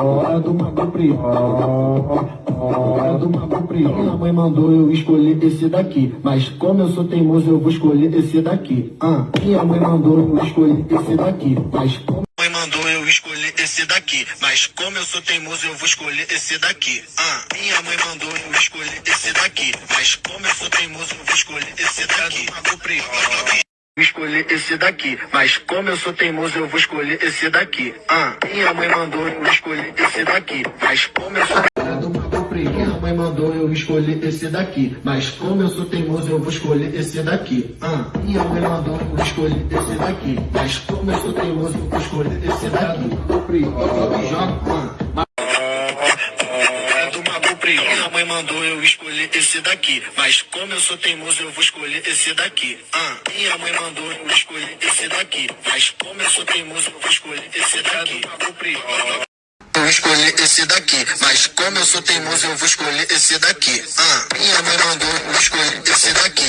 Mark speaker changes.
Speaker 1: É do Mago Prior. É do Mago Prior. Minha mãe mandou eu escolher esse daqui. Mas como eu sou teimoso, eu vou escolher esse daqui. Ah, minha mãe mandou eu escolher esse daqui. Mas como
Speaker 2: mãe mandou eu escolher esse daqui. Mas como eu sou teimoso, eu vou escolher esse daqui. Ah, minha mãe mandou eu escolher esse daqui. Mas como eu sou teimoso, eu vou escolher esse daqui. Mago Prior. Escolher esse daqui, mas como eu sou teimoso, eu vou escolher esse daqui. Ah, minha mãe mandou eu escolher esse daqui, mas como eu sou
Speaker 1: é. Minha mãe mandou eu escolher esse daqui. Mas como eu sou teimoso, eu vou escolher esse daqui. Ah, minha mãe mandou eu escolher esse daqui. Mas como eu sou teimoso, eu vou escolher esse daqui. Joga, ah.
Speaker 2: Mãe mandou eu escolher esse daqui. Mas como eu sou teimoso, eu vou escolher esse daqui. Ah, minha mãe mandou eu escolher esse daqui. Mas como eu sou teimoso, eu vou escolher esse daqui. Eu escolhi esse daqui, mas como eu sou teimoso, eu vou escolher esse daqui. Ah, minha mãe mandou eu escolher esse daqui.